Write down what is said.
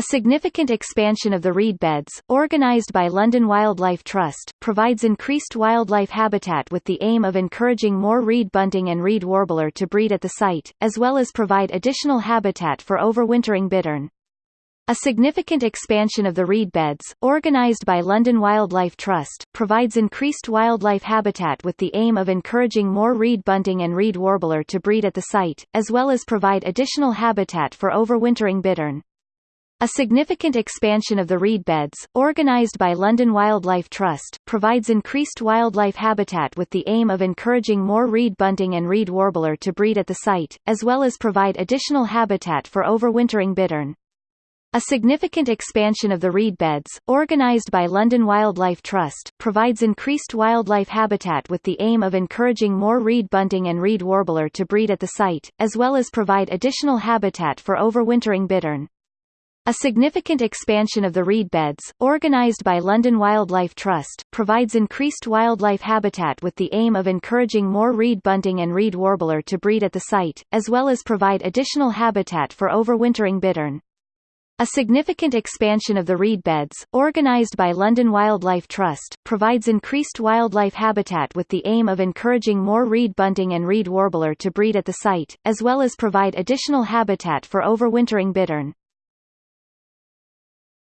A significant expansion of the reed beds, organised by London Wildlife Trust, provides increased wildlife habitat with the aim of encouraging more reed bunting and reed warbler to breed at the site, as well as provide additional habitat for overwintering bittern. A significant expansion of the reed beds, organised by London Wildlife Trust, provides increased wildlife habitat with the aim of encouraging more reed bunting and reed warbler to breed at the site, as well as provide additional habitat for overwintering bittern. A significant expansion of the reed beds, organised by London Wildlife Trust, provides increased wildlife habitat with the aim of encouraging more reed bunting and reed warbler to breed at the site, as well as provide additional habitat for overwintering bittern. A significant expansion of the reed beds, organised by London Wildlife Trust, provides increased wildlife habitat with the aim of encouraging more reed bunting and reed warbler to breed at the site, as well as provide additional habitat for overwintering bittern. A significant expansion of the reed beds, organised by London Wildlife Trust, provides increased wildlife habitat with the aim of encouraging more reed bunting and reed warbler to breed at the site, as well as provide additional habitat for overwintering bittern. A significant expansion of the reed beds, organised by London Wildlife Trust, provides increased wildlife habitat with the aim of encouraging more reed bunting and reed warbler to breed at the site, as well as provide additional habitat for overwintering bittern.